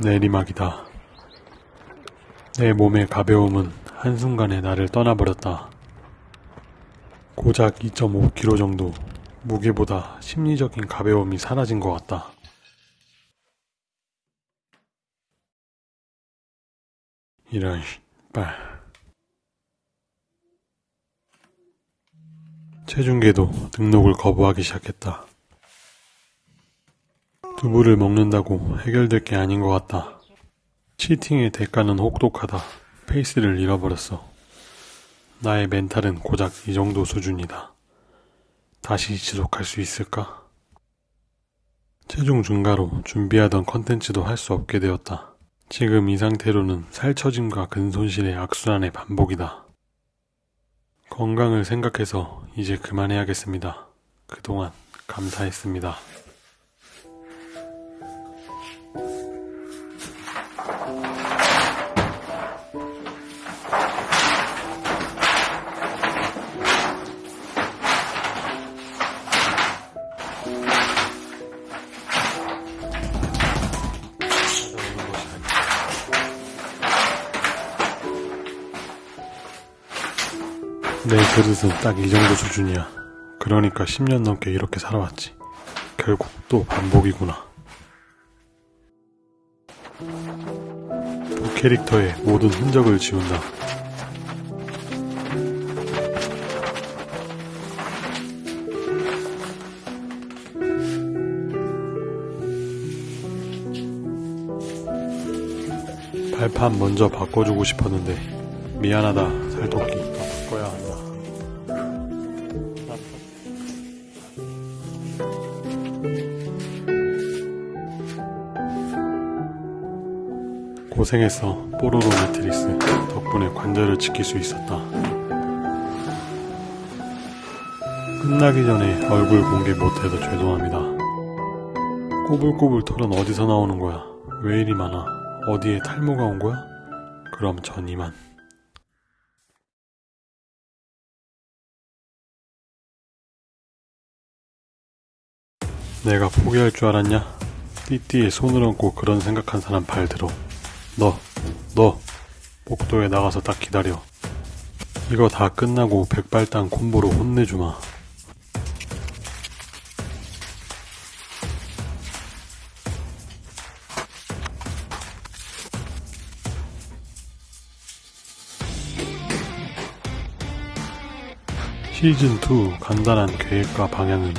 내리막이다. 내 몸의 가벼움은 한순간에 나를 떠나버렸다. 고작 2.5kg 정도 무게보다 심리적인 가벼움이 사라진 것 같다. 이런 빨. 체중계도 등록을 거부하기 시작했다. 두부를 먹는다고 해결될 게 아닌 것 같다. 치팅의 대가는 혹독하다. 페이스를 잃어버렸어. 나의 멘탈은 고작 이 정도 수준이다. 다시 지속할 수 있을까? 체중 증가로 준비하던 컨텐츠도 할 수 없게 되었다. 지금 이 상태로는 살처짐과 근손실의 악순환의 반복이다. 건강을 생각해서 이제 그만해야겠습니다. 그동안 감사했습니다. 내 그릇은 딱 이 정도 수준이야. 그러니까 10년 넘게 이렇게 살아왔지. 결국 또 반복이구나. 두 캐릭터의 모든 흔적을 지운다. 발판 먼저 바꿔주고 싶었는데 미안하다 살토끼 고생했어 뽀로로 매트리스 덕분에 관절을 지킬 수 있었다 끝나기 전에 얼굴 공개 못해서 죄송합니다 꼬불꼬불 털은 어디서 나오는 거야 왜 이리 많아 어디에 탈모가 온 거야? 그럼 전 이만 내가 포기할 줄 알았냐? 띠띠에 손을 얹고 그런 생각한 사람 발 들어. 너, 너, 복도에 나가서 딱 기다려. 이거 다 끝나고 백발당 콤보로 혼내주마. 시즌2 간단한 계획과 방향은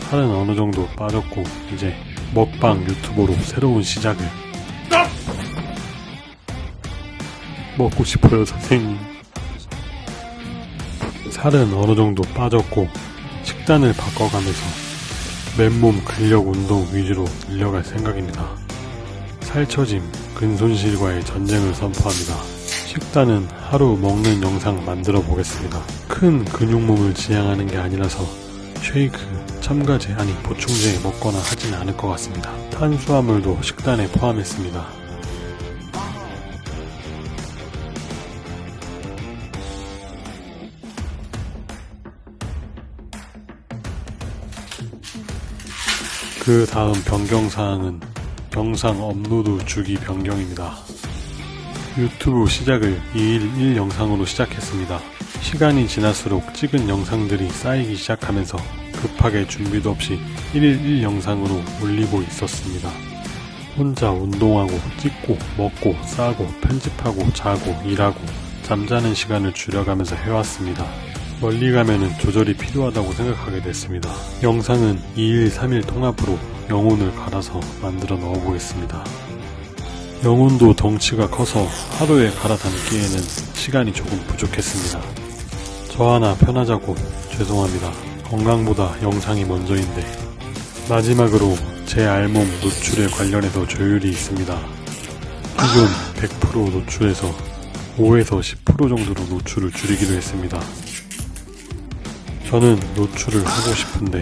살은 어느 정도 빠졌고 이제 먹방 유튜버로 새로운 시작을 먹고 싶어요 선생님 살은 어느 정도 빠졌고 식단을 바꿔가면서 맨몸 근력 운동 위주로 늘려갈 생각입니다 살처짐 근손실과의 전쟁을 선포합니다 식단은 하루 먹는 영상 만들어 보겠습니다 큰 근육몸을 지향하는 게 아니라서 쉐이크, 첨가제 아니 보충제 먹거나 하진 않을 것 같습니다. 탄수화물도 식단에 포함했습니다. 그 다음 변경사항은 영상 업로드 주기 변경입니다. 유튜브 시작을 2일 1 영상으로 시작했습니다. 시간이 지날수록 찍은 영상들이 쌓이기 시작하면서 급하게 준비도 없이 1일 1 영상으로 올리고 있었습니다. 혼자 운동하고 찍고 먹고 싸고 편집하고 자고 일하고 잠자는 시간을 줄여가면서 해왔습니다. 멀리 가면은 조절이 필요하다고 생각하게 됐습니다. 영상은 2일 3일 통합으로 영혼을 갈아서 만들어 넣어 보겠습니다. 영혼도 덩치가 커서 하루에 갈아담기에는 시간이 조금 부족했습니다. 저 하나 편하자고 죄송합니다. 건강보다 영상이 먼저인데 마지막으로 제 알몸 노출에 관련해서 조율이 있습니다. 기존 100% 노출에서 5에서 10% 정도로 노출을 줄이기로 했습니다. 저는 노출을 하고 싶은데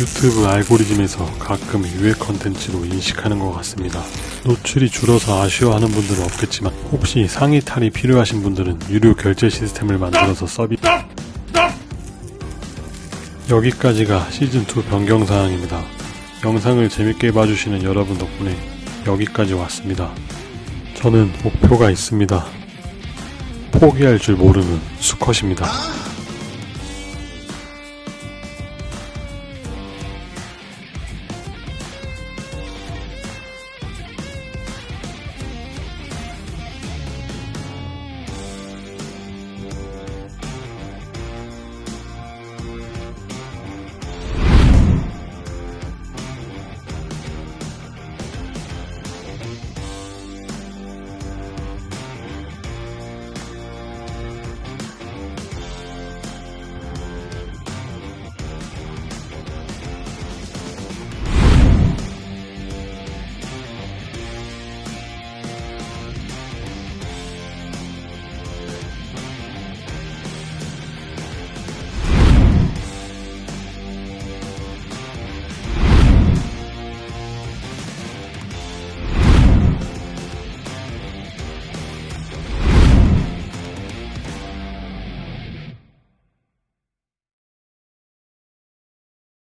유튜브 알고리즘에서 가끔 유해 컨텐츠로 인식하는 것 같습니다. 노출이 줄어서 아쉬워하는 분들은 없겠지만 혹시 상의 탈이 필요하신 분들은 유료 결제 시스템을 만들어서 서비 여기까지가 시즌2 변경사항입니다. 영상을 재밌게 봐주시는 여러분 덕분에 여기까지 왔습니다. 저는 목표가 있습니다. 포기할 줄 모르는 수컷입니다.